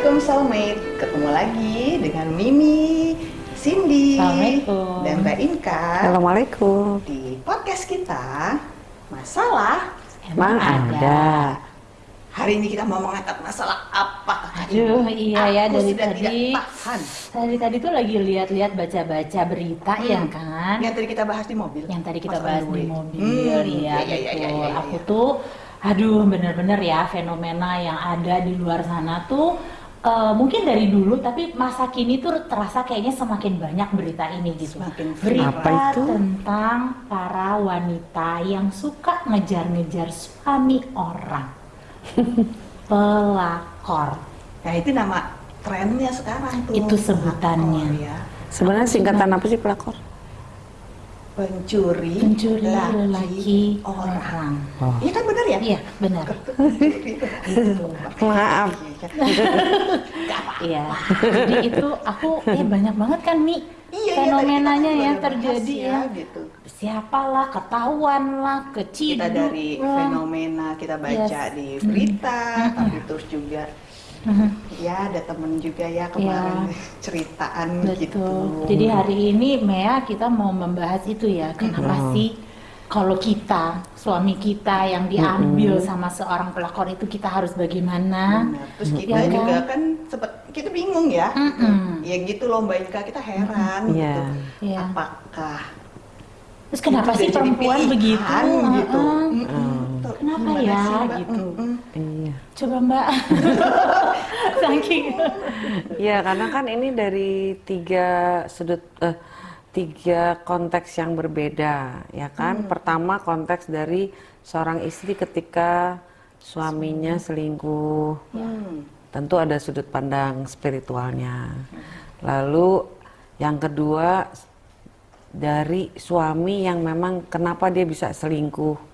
Assalamualaikum soulmate. Ketemu lagi dengan Mimi, Cindy, dan Mbak Inka Assalamualaikum. di podcast kita Masalah. Emang ada. Hari ini kita mau mengangkat masalah apa? Aduh, iya ya dari sudah tadi. tidak tahan. Tadi tadi tuh lagi lihat-lihat baca-baca berita Hmm. ya kan. Yang tadi kita bahas di mobil. Yang tadi kita Masalah bahas di gue. mobil, Hmm, ya, iya, iya, iya, betul. iya, iya, Aku tuh, aduh, bener-bener ya fenomena yang ada di luar sana tuh. Eh, mungkin dari dulu, tapi masa kini tuh terasa kayaknya semakin banyak berita ini gitu. Semakin berita. Apa itu? tentang para wanita yang suka ngejar-ngejar suami orang, pelakor. Nah itu nama trennya sekarang tuh. Itu sebutannya. Oh, ya. Sebenarnya singkatan apa sih pelakor? Pencuri, Pencuri laki laki orang. Oh. Iya kan benar ya? Iya, benar. Gitu. Maaf. Iya. Jadi itu aku eh banyak banget kan Mi Iya, fenomenanya iya, ya tadi kita kan terjadi ya. bahas gitu. Siapalah ketahuan lah, keciduk Kita dari lah. fenomena kita baca Yes. di berita, tapi terus juga Mhm. ya ada temen juga ya kemarin ceritaan gitu. Betul. Jadi hari ini Mea kita mau membahas itu ya. Kenapa Mhm. sih kalau kita suami kita yang diambil sama seorang pelakor itu kita harus bagaimana? Benar. Terus kita Ya kan? juga kan sempet kita bingung ya. Mm-mm. Ya gitu loh Mbak Inka kita heran Iya. gitu. Iya. Apakah Terus kenapa sih perempuan pilihan begitu? gitu? Heeh. Mm-mm. Tuh, Kenapa gimana ya, sih, gitu? Iya. Coba Mbak. Saking. Iya, karena kan ini dari tiga sudut eh, tiga konteks yang berbeda, ya kan? Pertama konteks dari seorang istri ketika suaminya selingkuh. Hmm. Tentu ada sudut pandang spiritualnya. Lalu yang kedua dari suami yang memang kenapa dia bisa selingkuh.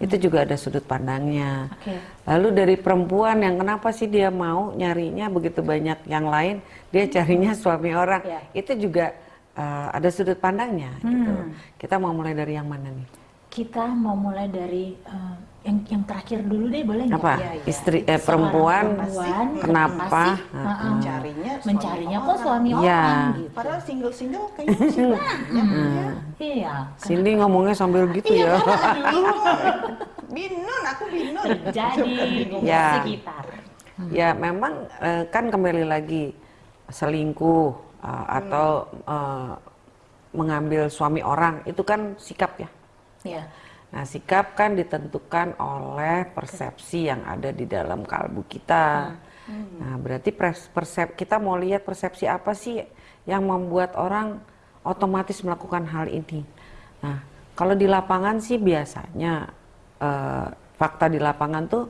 Itu juga ada sudut pandangnya. Oke. Lalu dari perempuan yang kenapa sih dia mau nyarinya begitu banyak yang lain, dia carinya suami orang. Ya. Itu juga uh, ada sudut pandangnya gitu. Hmm. Kita mau mulai dari yang mana nih? Kita mau mulai dari eh, yang yang terakhir dulu deh boleh nggak? Apa? Iya, iya. Istri eh perempuan perempuan kenapa? sih, Heeh. heeh, Mencarinya suami mencarinya kok suami Iya. orang gitu. Padahal single-single kayaknya masih banyak ya. Iya. Cindy ngomongnya sambil gitu Iya, ya. Binun, aku binun. Jadi Ya. sekitar. Ya memang eh, kan kembali lagi selingkuh eh, atau eh, mengambil suami orang itu kan sikap ya. Iya. Nah sikap kan ditentukan oleh persepsi yang ada di dalam kalbu kita. Nah berarti persep kita mau lihat persepsi apa sih yang membuat orang otomatis melakukan hal ini. Nah kalau di lapangan sih biasanya eh, fakta di lapangan tuh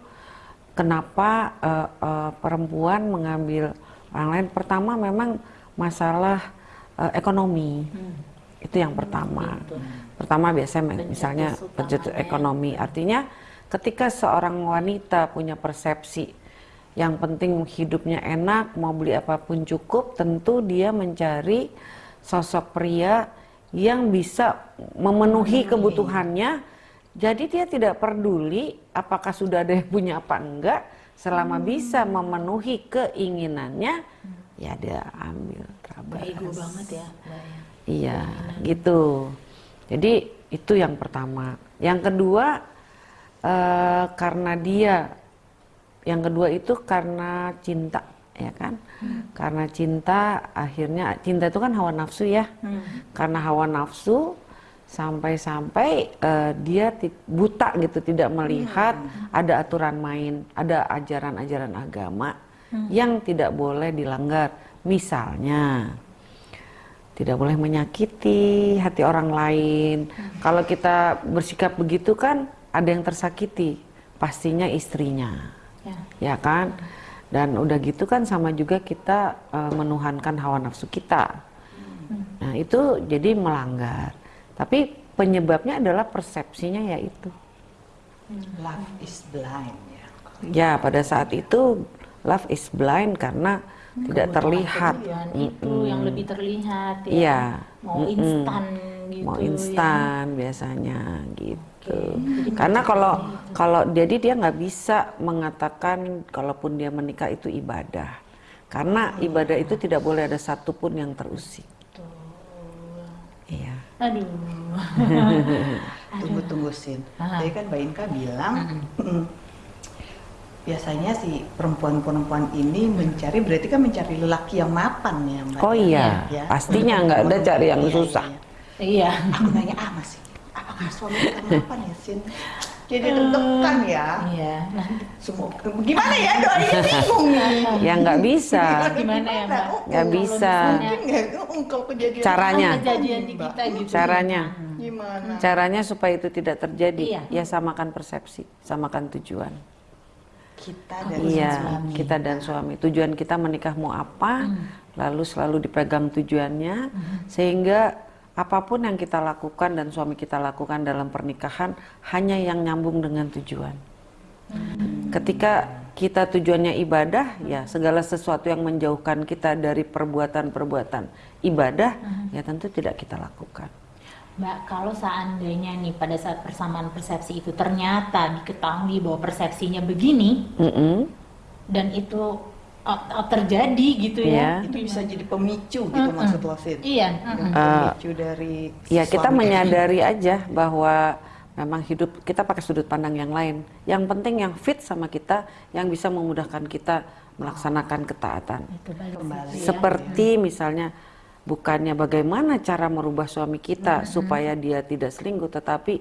kenapa eh, eh, perempuan mengambil orang lain. Pertama memang masalah ekonomi. Itu yang pertama. Pertama biasanya misalnya Pencetus ekonomi. Artinya ketika seorang wanita punya persepsi yang penting hidupnya enak, mau beli apa pun cukup, tentu dia mencari sosok pria yang bisa memenuhi kebutuhannya. Jadi dia tidak peduli apakah sudah ada yang punya apa enggak, selama bisa memenuhi keinginannya, ya dia ambil terabas. Ego banget ya, Mbak ya. Iya, gitu. Jadi itu yang pertama. Yang kedua eh, karena dia, yang kedua itu karena cinta, ya kan? Karena cinta, akhirnya cinta itu kan hawa nafsu ya. Karena hawa nafsu sampai-sampai eh, dia buta gitu, tidak melihat ada aturan main, ada ajaran-ajaran agama yang tidak boleh dilanggar. Misalnya tidak boleh menyakiti hati orang lain. Kalau kita bersikap begitu kan ada yang tersakiti, pastinya istrinya, Ya. ya kan? Dan udah gitu kan sama juga kita eh, menuhankan hawa nafsu kita. Nah itu jadi melanggar. Tapi penyebabnya adalah persepsinya yaitu. Love is blind ya. Ya pada saat itu love is blind karena tidak terlihat. Itu yang lebih terlihat ya. Iya. Mau Mm-mm. instan gitu. mau ya. instan biasanya gitu. Jadi Karena kalau kalau jadi dia nggak bisa mengatakan kalaupun dia menikah itu ibadah. Karena ibadah itu tidak boleh ada satupun yang terusik. Iya. Aduh. Tunggu tunggu Sin. Tadi kan Mbak Inka bilang mm, biasanya si perempuan-perempuan ini mencari berarti kan mencari lelaki yang mapan ya Mbak. Oh iya, Ya. pastinya nggak ada cari yang Iya, susah. iya. Iya. Aku nanya ah masih apakah suami kita mapan ya Sin? Jadi deg-degan ya. Iya. Nah, Semua gimana ya doanya bingung nih. Ya nggak bisa. Gimana ya, Mbak? Oh, Nggak kalau bisa. Mungkin nggak oh, kalau kejadian Caranya. kan kejadian di kita gitu. Caranya, gimana? caranya supaya itu tidak terjadi, Iya. ya samakan persepsi, samakan tujuan. Kita dan Iya, suami. kita dan suami. Tujuan kita menikah mau apa, lalu selalu dipegang tujuannya, sehingga apa pun yang kita lakukan dan suami kita lakukan dalam pernikahan hanya yang nyambung dengan tujuan. Ketika kita tujuannya ibadah, ya segala sesuatu yang menjauhkan kita dari perbuatan-perbuatan ibadah, ya tentu tidak kita lakukan. Mbak, kalau seandainya nih pada saat persamaan persepsi itu ternyata diketahui bahwa persepsinya begini Mm-mm. dan itu uh, uh, terjadi gitu ya. itu bisa jadi pemicu gitu maksud lo Sin. Iya. Yang mm-mm. pemicu dari si Ya kita menyadari aja bahwa memang hidup kita pakai sudut pandang yang lain. Yang penting yang fit sama kita, yang bisa memudahkan kita melaksanakan ketaatan. Itu balik Kembali. situ ya. Seperti misalnya bukannya bagaimana cara merubah suami kita supaya dia tidak selingkuh, tetapi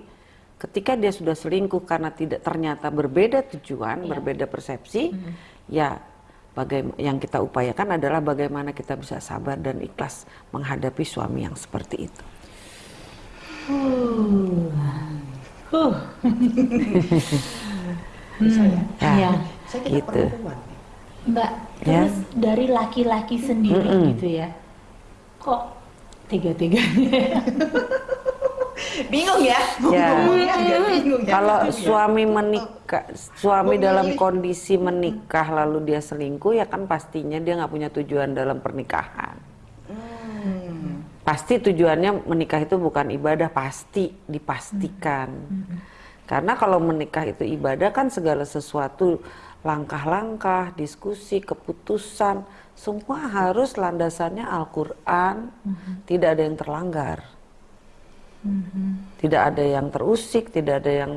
ketika dia sudah selingkuh karena tidak ternyata berbeda tujuan, berbeda persepsi, ya bagaimana yang kita upayakan adalah bagaimana kita bisa sabar dan ikhlas menghadapi suami yang seperti itu. Huh. Bisa ya? Ya, Iya. Saya kita gitu. perempuan. Mbak, Ya. terus dari laki-laki sendiri Mm-mm. gitu ya, kok tiga-tiganya? Bingung ya? Ya. Agak bingung ya. Kalau suami menikah, suami dalam kondisi menikah lalu dia selingkuh, ya kan pastinya dia nggak punya tujuan dalam pernikahan. Hmm. Pasti tujuannya menikah itu bukan ibadah, pasti dipastikan. Karena kalau menikah itu ibadah kan segala sesuatu langkah-langkah, diskusi, keputusan, semua harus landasannya Al-Quran, tidak ada yang terlanggar. Tidak ada yang terusik, tidak ada yang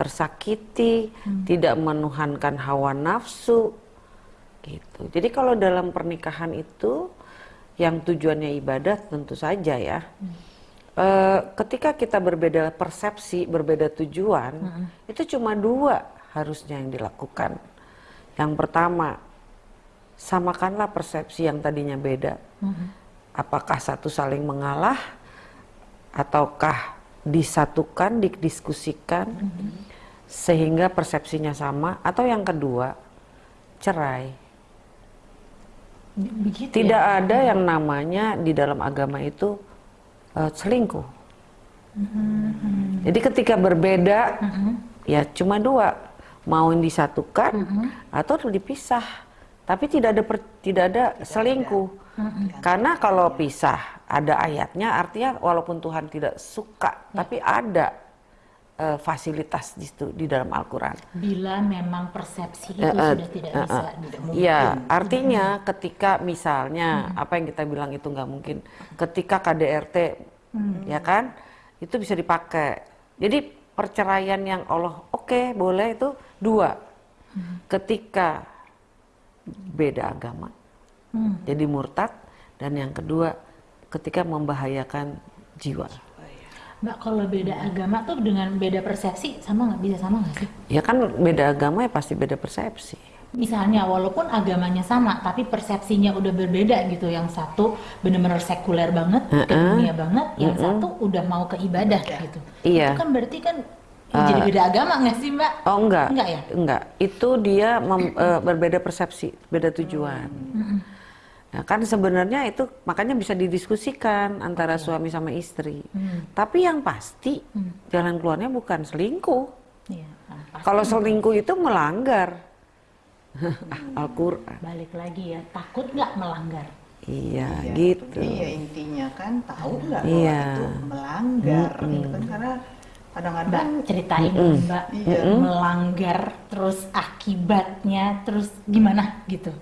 tersakiti, tidak menuhankan hawa nafsu, gitu. Jadi kalau dalam pernikahan itu yang tujuannya ibadah tentu saja ya. Eh, ketika kita berbeda persepsi, berbeda tujuan, itu cuma dua harusnya yang dilakukan. Yang pertama, samakanlah persepsi yang tadinya beda. Apakah satu saling mengalah ataukah disatukan, didiskusikan sehingga persepsinya sama atau yang kedua, cerai. Begitu Tidak ya? ada yang namanya di dalam agama itu eh, selingkuh. Jadi ketika berbeda, ya cuma dua, mau disatukan atau dipisah. Tapi tidak ada per- tidak ada selingkuh. Karena kalau pisah ada ayatnya, artinya walaupun Tuhan tidak suka, tapi ada eh, fasilitas di situ di dalam Al-Quran. Bila memang persepsi itu eh, sudah tidak eh, bisa eh. di- Iya, artinya ketika misalnya apa yang kita bilang itu nggak mungkin, ketika KDRT, ya kan, itu bisa dipakai. Jadi perceraian yang Allah oke boleh itu dua, ketika beda agama, Hmm. jadi murtad, dan yang kedua ketika membahayakan jiwa. Mbak, kalau beda agama tuh dengan beda persepsi sama nggak bisa sama nggak sih? Ya kan beda agama ya pasti beda persepsi. Misalnya walaupun agamanya sama, tapi persepsinya udah berbeda gitu. Yang satu benar-benar sekuler banget, ke dunia banget. Yang satu udah mau ke ibadah gitu. Iya. Itu kan berarti kan ya jadi beda agama nggak sih Mbak? Oh enggak, Enggak ya? enggak. Itu dia mem- eh, berbeda persepsi, beda tujuan. Nah, kan sebenarnya itu makanya bisa didiskusikan antara suami sama istri. Tapi yang pasti jalan keluarnya bukan selingkuh. Pasti Kalau selingkuh itu melanggar Al-Quran. balik lagi ya, takut nggak melanggar? Iya, Iya, gitu. Iya intinya kan tahu nggak Iya. bahwa itu melanggar gitu kan karena Mbak kadang-kadang ceritain dong, Mbak Iya. melanggar terus akibatnya terus gimana gitu?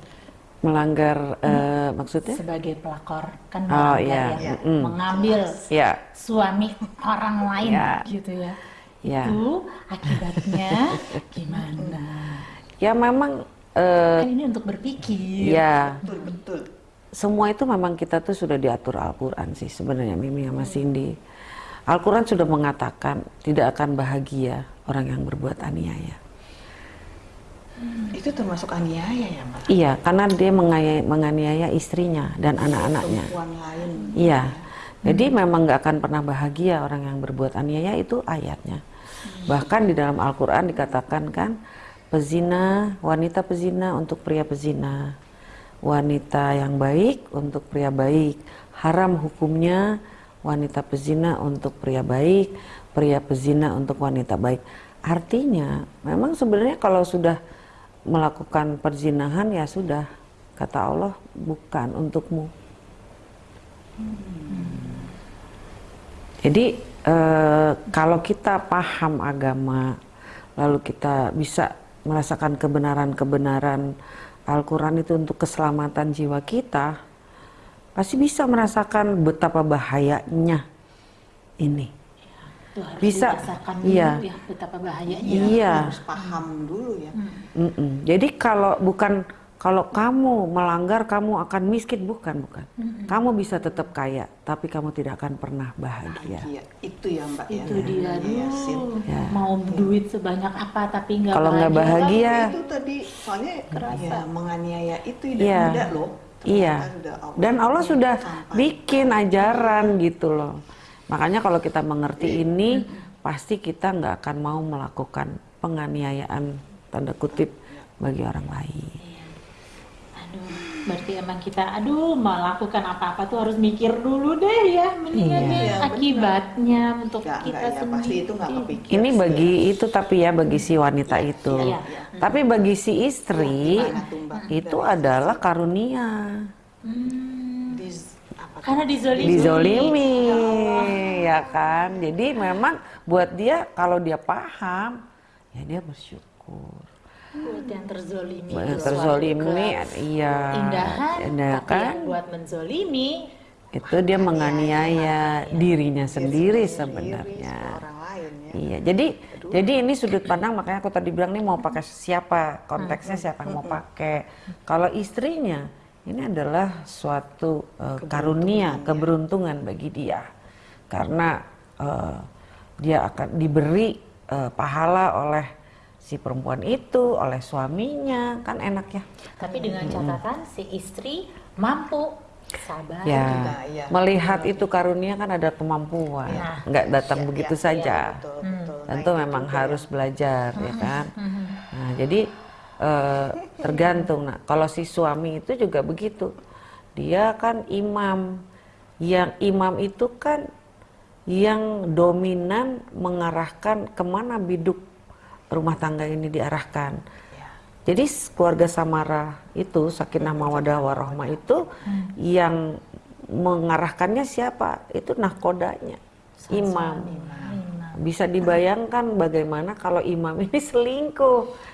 melanggar eh, maksudnya? sebagai pelakor kan Oh, iya. ya, Mm-mm. mengambil Ya, suami orang lain Ya. gitu ya. ya. Itu akibatnya gimana? Ya memang eh, Kan ini untuk berpikir. ya Betul, betul. semua itu memang kita tuh sudah diatur Al-Quran sih sebenarnya Mimi sama Cindy. Al-Quran sudah mengatakan tidak akan bahagia orang yang berbuat aniaya. Itu termasuk aniaya ya, Mbak? Iya, karena dia mengaya- menganiaya istrinya dan anak-anaknya. Perempuan lain. Iya, jadi memang nggak akan pernah bahagia orang yang berbuat aniaya itu ayatnya. Bahkan di dalam Al-Quran dikatakan kan, pezina, wanita pezina untuk pria pezina. Wanita yang baik untuk pria baik. Haram hukumnya wanita pezina untuk pria baik, pria pezina untuk wanita baik. Artinya, memang sebenarnya kalau sudah melakukan perzinahan ya sudah, kata Allah bukan untukmu. Jadi eh, kalau kita paham agama, lalu kita bisa merasakan kebenaran-kebenaran Al-Quran itu untuk keselamatan jiwa kita, pasti bisa merasakan betapa bahayanya ini. Itu harus Bisa, dirasakan dulu iya. ya betapa bahayanya. Iya. Harus paham dulu ya. Mm-mm. Jadi kalau bukan kalau kamu melanggar kamu akan miskin bukan bukan. Kamu bisa tetap kaya, tapi kamu tidak akan pernah bahagia. Iya, itu ya Mbak ya. Itu dia Iya, Sin. dulu. Ya. Mau duit sebanyak apa tapi nggak Kalau nggak bahagia, Itu tadi soalnya kerasa menganiaya itu tidak mudah loh. Iya. Ternyata sudah Allah Dan Allah sudah sampai. bikin ajaran gitu loh. Makanya kalau kita mengerti ini, pasti kita nggak akan mau melakukan penganiayaan tanda kutip bagi orang lain. Aduh, berarti emang kita aduh melakukan apa-apa tuh harus mikir dulu deh ya mendingan Iya. ya Iya, akibatnya untuk Nggak, kita nggak ya, sendiri. pasti itu kepikir. Ini bagi itu tapi ya bagi si wanita itu. iya, iya. Tapi bagi si istri tuh, Mbak? itu Dari adalah karunia. Hmm, Di- apa tuh? karena dizolimi. Dizolimi ya kan. Jadi memang buat dia kalau dia paham ya dia bersyukur. Yang terzolimi. Terzolimi iya. Indahan, Indah tapi kan? yang buat menzolimi Itu dia menganiaya dirinya sendiri Diri sebenarnya. orang lain ya. Iya, jadi jadi ini sudut pandang makanya aku tadi bilang nih mau pakai siapa konteksnya siapa yang mau pakai. Kalau istrinya ini adalah suatu uh, karunia, keberuntungan bagi dia karena uh, dia akan diberi uh, pahala oleh si perempuan itu, oleh suaminya kan enak ya. tapi dengan catatan si istri mampu sabar. Ya, Nah, iya. melihat itu karunia kan ada kemampuan, Nah. nggak datang Iya, begitu iya, saja. iya, betul, betul. Nah, Tentu itu memang juga harus belajar, ya kan. Nah, jadi eh, tergantung. Nah, kalau si suami itu juga begitu, dia kan imam. Yang imam itu kan yang dominan mengarahkan ke mana biduk rumah tangga ini diarahkan. Ya. Jadi keluarga Samara itu sakinah mawadah warohmah itu yang mengarahkannya siapa? Itu nahkodanya, imam. Bisa dibayangkan bagaimana kalau imam ini selingkuh.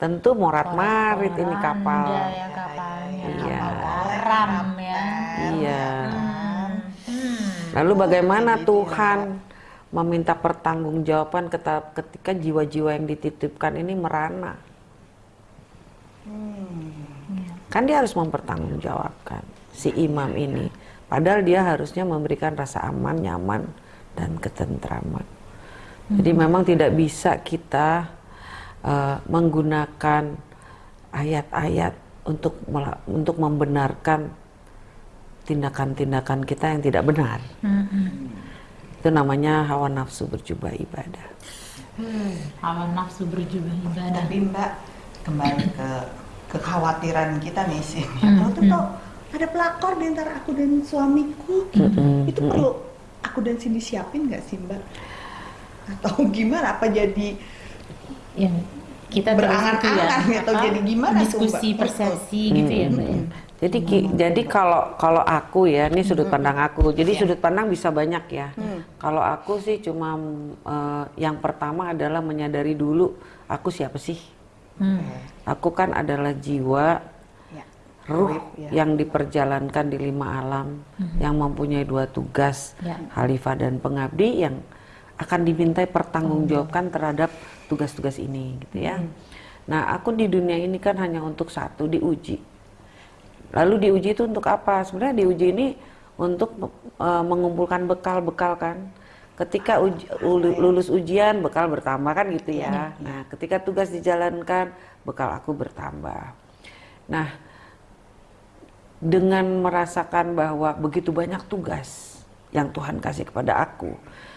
Tentu morat marit ini kapal. Ya kapalnya, Iya. kapal garam ya. Iya. Hmm. Lalu bagaimana Tuhan meminta pertanggungjawaban ketika jiwa-jiwa yang dititipkan ini merana? Kan dia harus mempertanggungjawabkan si imam ini. Padahal dia harusnya memberikan rasa aman, nyaman, dan ketentraman. Jadi memang tidak bisa kita eh, menggunakan ayat-ayat untuk untuk membenarkan tindakan-tindakan kita yang tidak benar. Itu namanya hawa nafsu berjubah ibadah. Hawa nafsu berjubah ibadah. Tapi Mbak kembali ke kekhawatiran kita nih sih. Hmm, Kalau tuh tau ada pelakor di antara aku dan suamiku, Hmm, itu perlu aku dan Cindy siapin nggak sih Mbak? Atau gimana? Apa jadi yang kita Berangan-angan terus itu atau apa, jadi gimana diskusi persepsi gitu ya mbak ya Jadi ki- jadi kalau kalau aku ya, ini sudut pandang aku. Jadi Iya. sudut pandang bisa banyak ya. Kalau aku sih cuma eh, yang pertama adalah menyadari dulu aku siapa sih. Hmm. Aku kan adalah jiwa ya, ruh ya. yang diperjalankan di lima alam yang mempunyai dua tugas Ya. khalifah dan pengabdi yang akan dimintai pertanggungjawabkan terhadap tugas-tugas ini gitu ya. Nah, aku di dunia ini kan hanya untuk satu diuji. Lalu diuji itu untuk apa? Sebenarnya diuji ini untuk eh, mengumpulkan bekal-bekal kan. Ketika uji- ulu- lulus ujian bekal bertambah kan gitu ya. Nah, ketika tugas dijalankan bekal aku bertambah. Nah, dengan merasakan bahwa begitu banyak tugas yang Tuhan kasih kepada aku,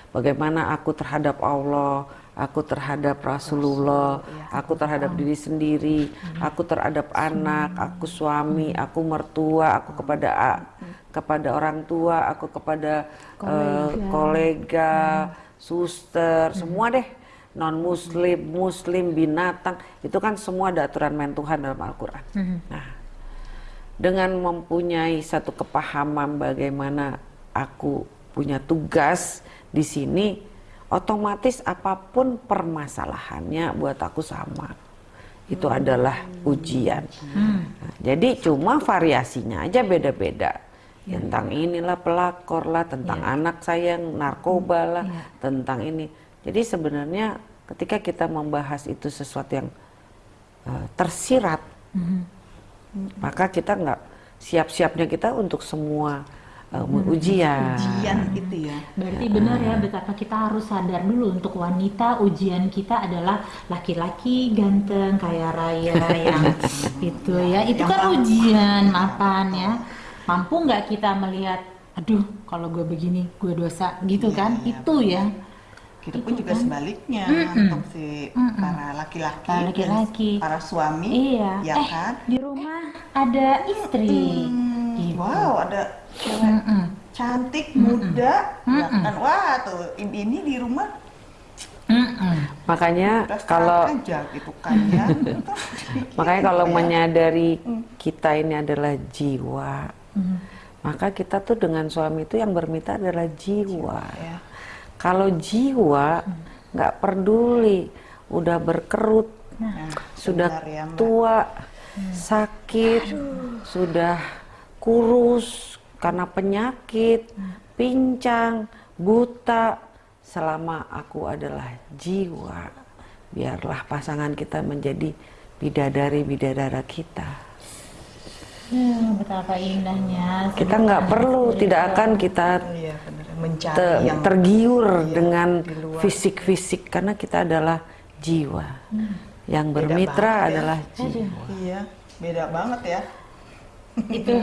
bagaimana aku terhadap Allah, aku terhadap Rasulullah, aku terhadap diri sendiri, aku terhadap anak, aku suami, aku mertua, aku kepada a- kepada orang tua, aku kepada eh, kolega, suster, semua deh. Non muslim, muslim, binatang, itu kan semua ada aturan main Tuhan dalam Al-Qur'an. Nah, dengan mempunyai satu kepahaman bagaimana aku punya tugas di sini, otomatis apa pun permasalahannya buat aku sama. Itu adalah ujian. Nah, jadi cuma variasinya aja beda-beda. Tentang inilah pelakor lah, tentang anak saya yang narkoba lah, tentang ini. Jadi sebenarnya ketika kita membahas itu sesuatu yang eh, tersirat, maka kita nggak siap-siapnya kita untuk semua uh, ujian. ujian itu ya. Berarti benar ya betapa kita harus sadar dulu untuk wanita ujian kita adalah laki-laki ganteng kaya raya yang itu ya itu Yang kan mampu. ujian mapan ya. Mampu nggak kita melihat aduh kalau gue begini gue dosa gitu Iya, kan? iya, itu ya Kita pun Itu juga kan. sebaliknya Mm-mm. untuk si para laki-laki, Para dan laki-laki. para suami, iya ya eh kan? di rumah ada istri Hmm, Gitu. Wow, ada cewek Mm-mm. cantik, muda, ya Mm-mm. kan? Wah, tuh ini di rumah Mm-mm. Makanya udah kalau aja gitu kan ya. makanya kalau ya. menyadari kita ini adalah jiwa, Mm. maka kita tuh dengan suami itu yang bermitra adalah jiwa. ya. Kalau jiwa nggak peduli, udah berkerut, Nah, sudah benar ya, Mbak. tua, sakit, sudah kurus karena penyakit, pincang, buta. Selama aku adalah jiwa, biarlah pasangan kita menjadi bidadari bidadara kita. Ya, betapa indahnya Kita nggak perlu, tidak akan kita Iya. Mencari te- yang tergiur iya, dengan fisik-fisik karena kita adalah jiwa. Yang Beda bermitra ya. adalah jiwa. Iya, beda banget ya. itu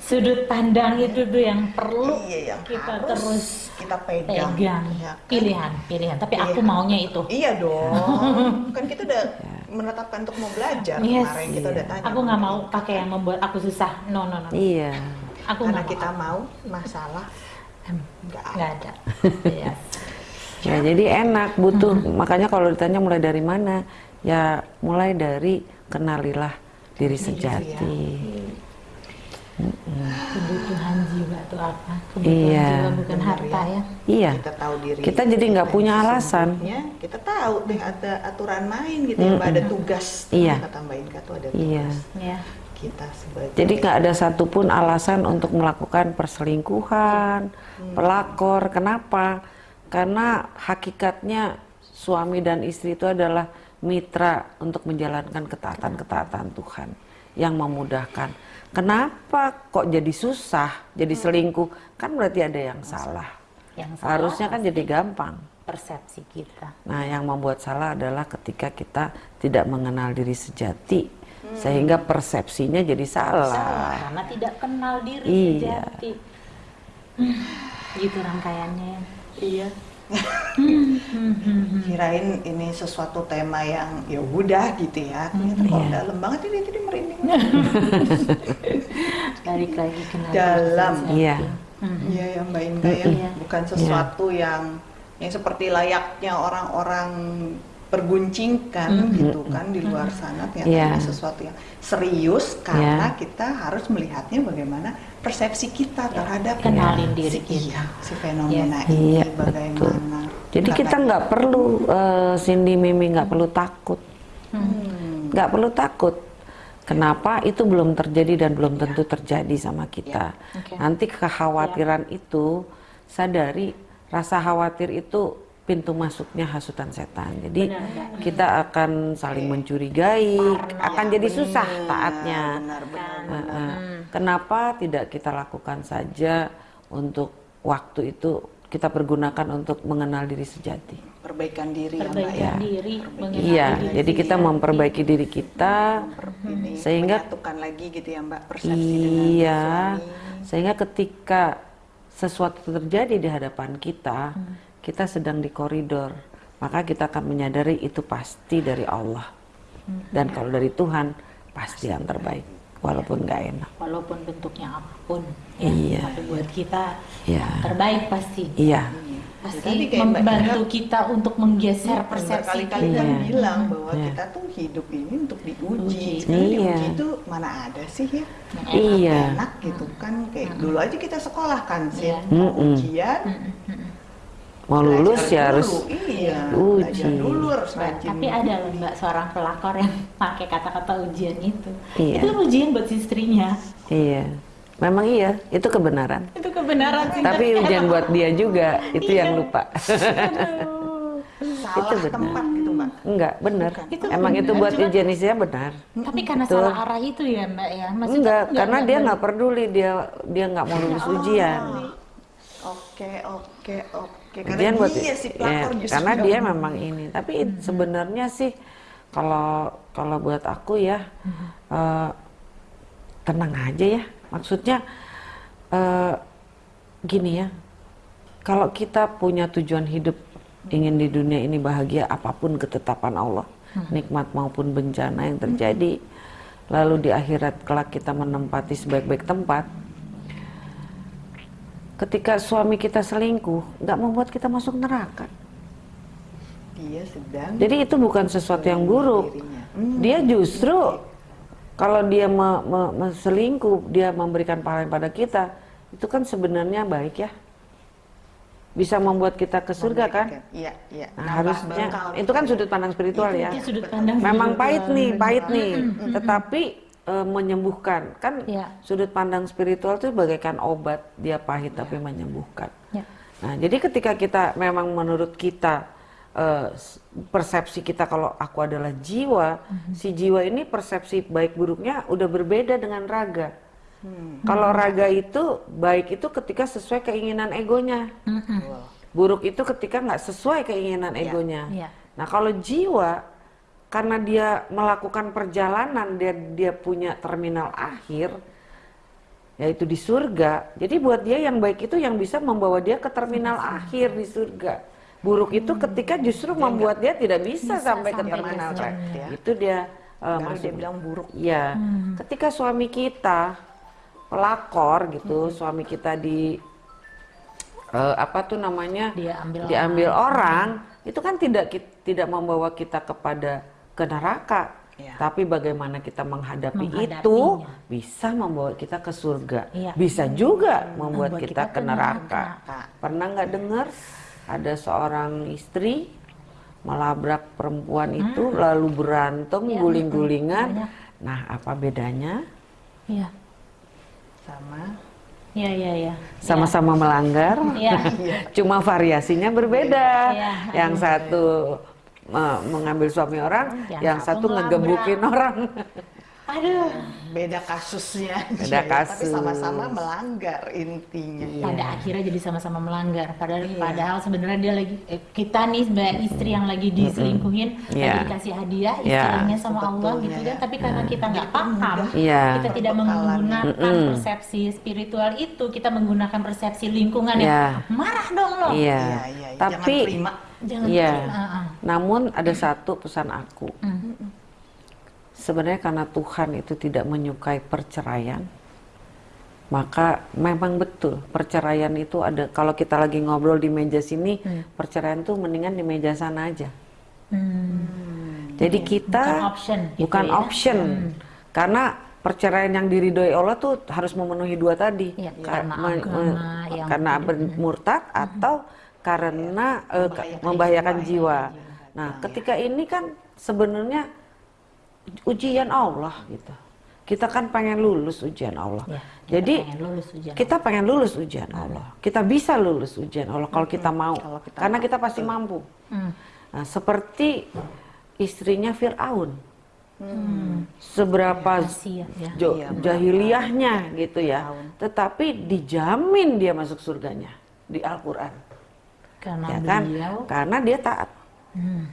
sudut pandang itu tuh yang perlu Iya, yang kita harus terus kita pegang. pegang ya kan? pilihan pilihan tapi aku Pilihan. maunya itu Iya dong. kan kita udah menetapkan untuk mau belajar Yes. kemarin kita udah tanya. aku nggak mau pakai yang membuat aku susah no no no Iya. aku Karena kita mau mau masalah nggak ada. nggak ada yes. Ya, jadi enak butuh. Makanya kalau ditanya mulai dari mana? Ya, mulai dari kenalilah diri sejati. kebutuhan jiwa tuh apa kebutuhan Iya. jiwa bukan Benar harta ya Iya. Kita tahu diri. Kita jadi nggak punya alasan. kita tahu deh ada aturan main gitu ya, Mbak, ada tugas. Iya. Kita tambahin kata ada tugas. Iya. ya Kita sebagai Jadi nggak ada satupun alasan untuk melakukan perselingkuhan, pelakor. Kenapa? Karena hakikatnya suami dan istri itu adalah mitra untuk menjalankan ketaatan-ketaatan Tuhan yang memudahkan. Kenapa kok jadi susah, jadi selingkuh? Kan berarti ada yang salah. yang salah Harusnya kan jadi gampang. persepsi kita Nah, yang membuat salah adalah ketika kita tidak mengenal diri sejati, sehingga persepsinya jadi salah. salah karena tidak kenal diri Iya. sejati Hmm, gitu rangkaiannya ya Iya. Kirain ini sesuatu tema yang ya udah gitu ya. Ternyata kok Iya. dalam banget ini tadi merinding. balik lagi kenal Dalam. Iya. Hmm. Iya ya Mbak Inga ya. Iya. Bukan sesuatu yang yang seperti layaknya orang-orang perguncingkan gitu kan di luar sana ternyata Iya. ini sesuatu yang serius karena kita harus melihatnya bagaimana persepsi kita terhadap Kenalin diri si, kita. iya, si fenomena Iya, ini betul. bagaimana Jadi kita nggak perlu eh, Cindy Mimi nggak perlu takut, Hmm. nggak perlu takut Kenapa itu belum terjadi dan belum tentu terjadi sama kita. Oke. Nanti kekhawatiran itu sadari rasa khawatir itu pintu masuknya hasutan setan. Jadi Benar, Mbak. kita akan saling mencurigai, akan jadi susah taatnya. benar benar eh. Kenapa tidak kita lakukan saja untuk waktu itu kita pergunakan untuk mengenal diri sejati. perbaikan diri ya perbaikan ya diri mengenal Iya, diri jadi kita sendiri. memperbaiki diri kita ini Sehingga- menyatukan lagi gitu ya mbak persepsi dengan Iya, suami sehingga ketika sesuatu terjadi di hadapan kita, kita sedang di koridor, maka kita akan menyadari itu pasti dari Allah. Dan kalau dari Tuhan, pasti yang terbaik, walaupun nggak enak. walaupun bentuknya apa pun ya. Iya. tapi buat kita Iya. terbaik pasti Iya, pasti Mbak membantu kita untuk menggeser persepsi berkali-kali kan Iya. bilang bahwa Iya. kita tuh hidup ini untuk diuji. Uji. Sebenarnya Iya. diuji itu mana ada sih ya? Yang Iya. Enak gitu kan kayak dulu aja kita sekolah kan sih Iya. Mm-mm. ujian. Mau lulus belajar ya harus dulu. iya, uji. dulu harus rajin. tapi ada loh mbak seorang pelakor yang pakai kata-kata ujian itu Iya. itu ujian buat istrinya Iya, memang iya, itu kebenaran. itu kebenaran sih Tapi ujian buat dia juga, itu yang lupa. Aduh. salah itu benar. tempat gitu mbak. Enggak, benar. Itu Emang benar, itu buat cuman- ujian istrinya benar. tapi karena Betul. salah arah itu ya mbak ya Maksudnya Enggak, karena dia ber- nggak peduli dia dia nggak mau lulus ujian. Oke oke oke. Karena Ujian buat dia si ya, pelakor justru karena dia memang ini. Tapi it- sebenarnya sih kalau kalau buat aku ya eh, tenang aja ya. Maksudnya eh, gini ya. Kalau kita punya tujuan hidup ingin di dunia ini bahagia apa pun ketetapan Allah, nikmat maupun bencana yang terjadi, lalu di akhirat kelak kita menempati sebaik-baik tempat, ketika suami kita selingkuh nggak membuat kita masuk neraka Dia sedang jadi itu bukan sesuatu yang buruk dirinya. Hmm. dia justru kalau dia me- me- me- selingkuh dia memberikan pahala pada kita itu kan sebenarnya baik ya bisa membuat kita ke surga kan Iya iya. nah, Nambah harusnya bekal. itu kan sudut pandang spiritual ya itu sudut pandang memang spiritual. pahit nih pahit nih tetapi eh, menyembuhkan. Kan Iya. sudut pandang spiritual itu bagaikan obat dia pahit tapi menyembuhkan. Ya. nah jadi ketika kita memang menurut kita eh, s- persepsi kita kalau aku adalah jiwa si jiwa ini persepsi baik buruknya udah berbeda dengan raga. Kalau raga itu baik itu ketika sesuai keinginan egonya. Mm-mm. buruk itu ketika nggak sesuai keinginan egonya. Iya. Nah, kalau jiwa karena dia melakukan perjalanan, dia dia punya terminal akhir yaitu di surga. Jadi buat dia yang baik itu yang bisa membawa dia ke terminal akhir di surga. Buruk itu ketika justru membuat dia tidak bisa, sampai ke sampai terminal ke akhir. surga. Itu dia uh, Baru dia bilang buruk. Iya. Ketika suami kita pelakor gitu, suami kita di eh, apa tuh namanya? Dia ambil diambil orang, itu kan tidak tidak membawa kita kepada ke neraka. Iya. Tapi bagaimana kita menghadapi itu bisa membawa kita ke surga. Iya. Bisa juga membuat Membuat kita, kita ke neraka. neraka. Pernah nggak dengar ada seorang istri melabrak perempuan itu lalu berantem Iya, guling-gulingan. Nah, apa bedanya? Iya. Sama Iya, iya, iya. Sama-sama melanggar. Iya. Cuma variasinya berbeda. Iya. Yang satu uh, mengambil suami orang, Yang yang, satu ngegebukin orang. Aduh. beda kasusnya. Beda aja ya, Tapi kasus. sama-sama melanggar intinya. Pada akhirnya jadi sama-sama melanggar. Padahal, Iya. padahal sebenarnya dia lagi eh, kita nih sebagai istri yang lagi diselingkuhin, lagi Iya. dikasih hadiah Iya. istilahnya sama Allah Sebetulnya gitu ya. kan. Tapi karena kita nggak paham, Iya. kita tidak menggunakan Mm-mm. persepsi spiritual itu, kita menggunakan persepsi lingkungan Iya. yang marah dong lo. Iya. Iya, iya, iya. Tapi Jangan terima. Jangan Iya. terima. Ah, namun ada satu pesan aku. Hmm. Sebenarnya karena Tuhan itu tidak menyukai perceraian, maka memang betul perceraian itu ada. Kalau kita lagi ngobrol di meja sini, perceraian tuh mendingan di meja sana aja. Hmm. Jadi kita Bukan option gitu bukan ya. option. Karena perceraian yang diridhoi Allah tuh harus memenuhi dua tadi. Iya, Ka- karena agama yang karena murtad atau karena eh, ka- Membahayakan membahayakan jiwa, jiwa. Nah, ketika ini kan sebenarnya ujian Allah gitu. kita kan pengen lulus ujian Allah. Ya, kita Jadi pengen lulus ujian kita pengen lulus ujian Allah. Kita bisa lulus ujian Allah kalau kita mau. Kalau kita Karena mau, kita pasti mampu. Hmm. Nah, seperti istrinya Firaun. Seberapa Rahasia, ya. Iya, jahiliyahnya gitu ya. Tetapi dijamin dia masuk surganya di Al-Qur'an. Karena Ya kan? beliau Karena dia taat. hmm,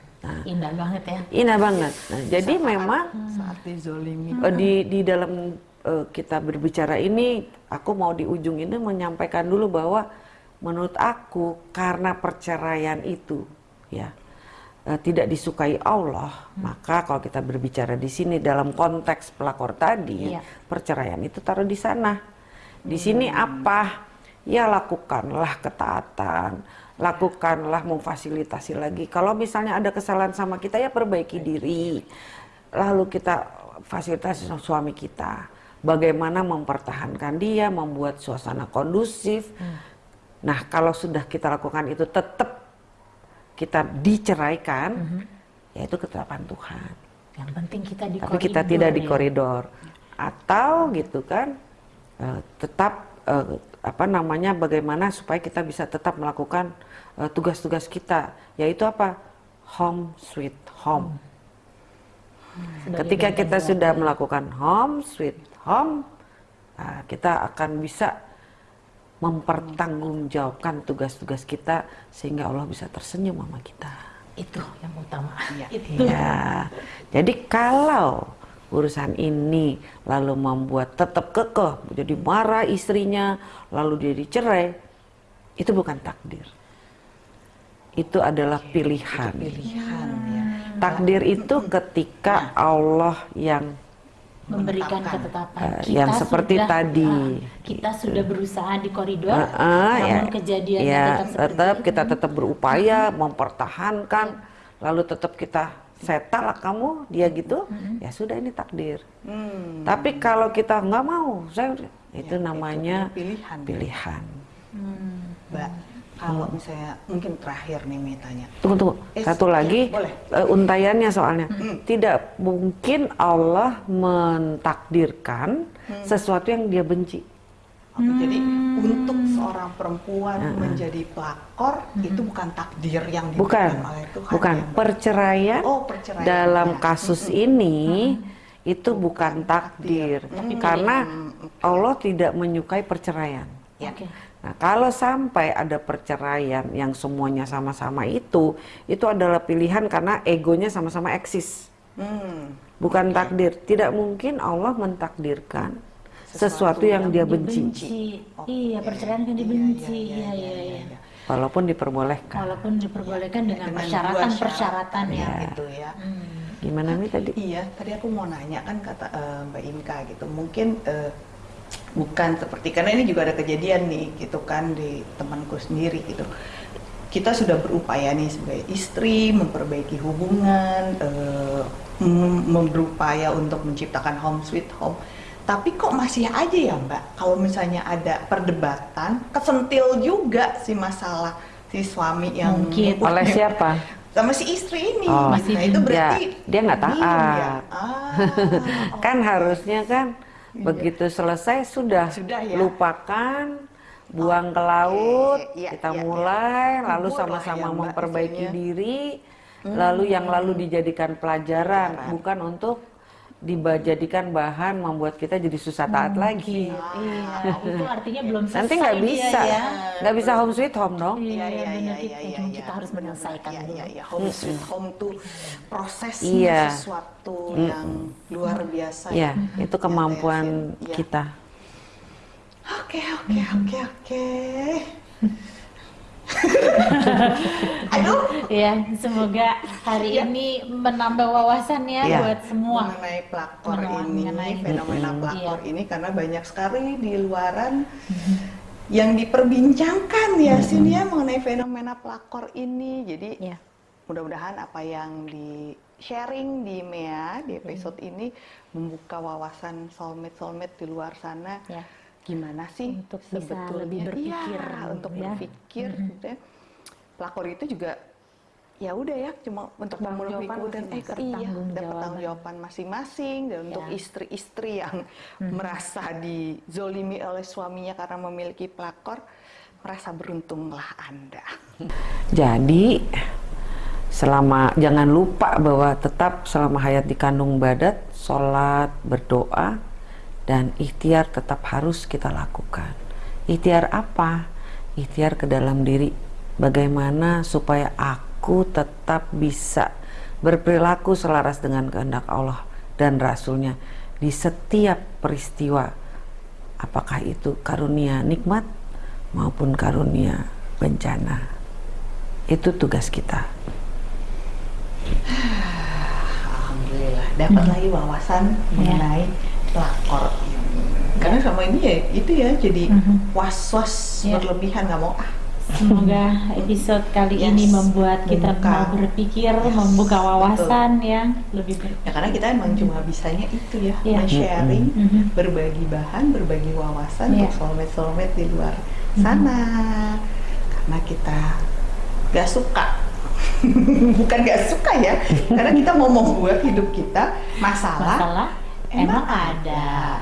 indah banget ya. Indah banget. Nah, jadi memang saat dizolimi Eh, di di dalam eh, kita berbicara ini aku mau di ujung ini menyampaikan dulu bahwa menurut aku karena perceraian itu ya eh, tidak disukai Allah maka kalau kita berbicara di sini dalam konteks pelakor tadi Iya. perceraian itu taruh di sana di sini apa ya lakukanlah ketaatan. Lakukanlah memfasilitasi lagi. Kalau misalnya ada kesalahan sama kita ya perbaiki diri. Lalu kita fasilitasi suami kita. Bagaimana mempertahankan dia membuat suasana kondusif. Nah kalau sudah kita lakukan itu tetap kita diceraikan ya itu ketetapan Tuhan. Yang penting kita di tapi kita koridor tidak di ya. koridor. Atau gitu kan eh, tetap eh, apa namanya bagaimana supaya kita bisa tetap melakukan eh, tugas-tugas kita yaitu apa home sweet home Sebagai ketika kita sudah melakukan home sweet home nah, kita akan bisa mempertanggungjawabkan tugas-tugas kita sehingga Allah bisa tersenyum sama kita itu yang utama. Iya. Itu. Ya, jadi kalau urusan ini lalu membuat tetap kekeh, jadi marah istrinya, lalu dia dicerai, itu bukan takdir. Itu adalah pilihan. pilihan ya Takdir itu ketika Allah yang memberikan ketetapan. Eh, yang seperti tadi. ah, kita sudah berusaha di koridor, Eh, eh, namun ya, kejadiannya ya, tetap tetap itu. kita tetap berupaya mempertahankan, lalu tetap kita setal lah kamu dia gitu, ya sudah ini takdir. Hmm, Tapi kalau kita nggak mau, saya itu namanya pilihan pilihan. Hmm. mbak kalau misalnya mungkin terakhir nih Mei tanya Tunggu tunggu, Eh, satu ya, lagi boleh. eh, untayannya soalnya tidak mungkin Allah mentakdirkan sesuatu yang dia benci. Oke, jadi Hmm. untuk seorang perempuan menjadi pelakor itu bukan takdir yang Bukan, diberikan oleh Tuhan. bukan ya, perceraian. Oh, perceraian. dalam ya. kasus ini itu bukan takdir, karena Allah tidak menyukai perceraian. Ya. Oke. Nah, kalau sampai ada perceraian yang semuanya sama-sama itu, itu adalah pilihan karena egonya sama-sama eksis, Hmm, bukan takdir. Tidak mungkin Allah mentakdirkan sesuatu, yang, yang dia benci, Dibenci. Iya, perceraian kan dibenci. Iya, iya, iya. walaupun diperbolehkan. Walaupun diperbolehkan dengan persyaratan-persyaratan ya. Iya. gitu ya. Hmm. Gimana nih tadi? Iya, tadi aku mau nanya kan kata eh, Mbak Inka gitu, mungkin eh, bukan seperti karena ini juga ada kejadian nih gitu kan di temanku sendiri gitu. Kita sudah berupaya nih sebagai istri memperbaiki hubungan, eh, mem- mem- berupaya untuk menciptakan home sweet home. Tapi kok masih aja ya Mbak, kalau misalnya ada perdebatan, kesentil juga si masalah si suami yang Mungkin. Oleh siapa? sama si istri ini. Oh. Nah, itu berarti Ya, dia nggak diem taat. ya? Ah, kan harusnya kan begitu selesai sudah, Sudah ya. lupakan buang ke laut Iya, kita iya, iya. mulai lalu Kubur lah sama-sama ya, memperbaiki diri lalu yang lalu dijadikan pelajaran Pelajaran. bukan untuk dijadikan bahan membuat kita jadi susah taat lagi Iya, itu artinya belum selesai nanti nggak bisa ya. nggak bisa home sweet home dong Iya, Iya, iya, iya, kita, iya, kita iya. harus menyelesaikan Iya, iya, iya. Home sweet home tuh prosesnya Iya. sesuatu yang luar biasa. ya ya. itu kemampuan Iya. kita Oke, oke, oke, oke. Aduh, Ya, semoga hari Iya. ini menambah wawasan ya Iya. buat semua. mengenai pelakor Mengenai- ini, mengenai- fenomena pelakor Iya. ini karena banyak sekali di luaran yang diperbincangkan ya sini ya mengenai fenomena pelakor ini. Jadi Iya. mudah-mudahan apa yang di sharing di MEA di episode ini membuka wawasan soulmate soulmate di luar sana. Ya. Gimana sih Untuk bisa lebih berpikir, Iya, untuk ya. berpikir gitu ya. Pelakor itu juga ya udah ya cuma untuk memenuhi kebutuhan eh masing-masing. iya dan Pertanggungjawaban. masing-masing dan untuk Ya. istri-istri yang merasa dizolimi oleh suaminya karena memiliki pelakor merasa beruntunglah anda Jadi selama jangan lupa bahwa tetap selama hayat di kandung badat, sholat, berdoa, dan ikhtiar tetap harus kita lakukan. Ikhtiar apa? Ikhtiar ke dalam diri. Bagaimana supaya aku tetap bisa berperilaku selaras dengan kehendak Allah dan Rasulnya di setiap peristiwa. Apakah itu karunia nikmat maupun karunia bencana. Itu tugas kita. alhamdulillah dapat lagi wawasan mengenai pelakor karena sama ini ya itu ya jadi was-was Ya. berlebihan nggak mau ah Semoga episode kali Yes. ini membuat kita Membuka. mau berpikir, Yes. membuka wawasan yang lebih ber ya karena kita emang cuma bisanya itu ya Iya. sharing Mhm. berbagi bahan berbagi wawasan Iya. untuk soulmate soulmate di luar sana karena kita gak suka bukan gak suka ya karena kita mau membuat hidup kita masalah, masalah emang ada.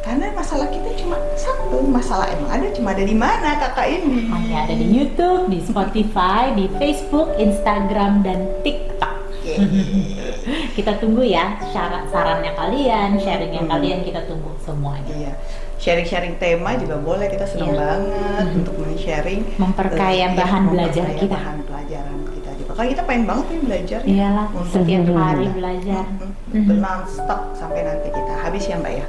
karena masalah kita cuma satu masalah emang ada cuma ada di mana kakak ini Hanya ada di YouTube, di Spotify, di Facebook, Instagram, dan TikTok. Kita tunggu ya syarat sarannya kalian, sharingnya Hmm. kalian kita tunggu semuanya. Iya, sharing-sharing tema juga boleh. Kita senang Iya. banget untuk men-sharing, Memperkaya eh, iya, bahan belajar memperkaya kita. Bahan pelajaran Karena kita pengen banget nih belajar. ya. Iyalah, Untuk setiap hari belajar. Mm-mm. non-stop sampai nanti kita habis ya Mbak ya.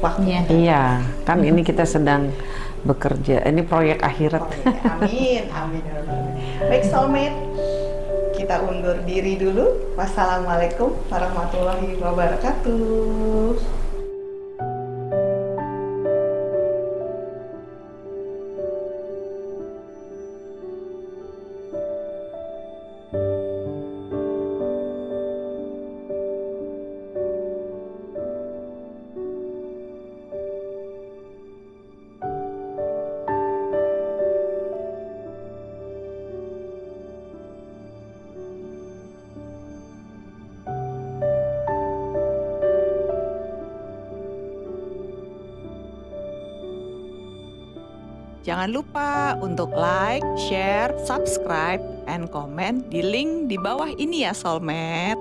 Waktu Iya. Iya, kan ini kita sedang bekerja. Ini proyek akhirat. proyek. Amin, amin. ya Rabbal Alamin. Baik soulmate, kita undur diri dulu. Wassalamualaikum warahmatullahi wabarakatuh. Jangan lupa untuk like, share, subscribe, and comment di link di bawah ini ya Soulmate.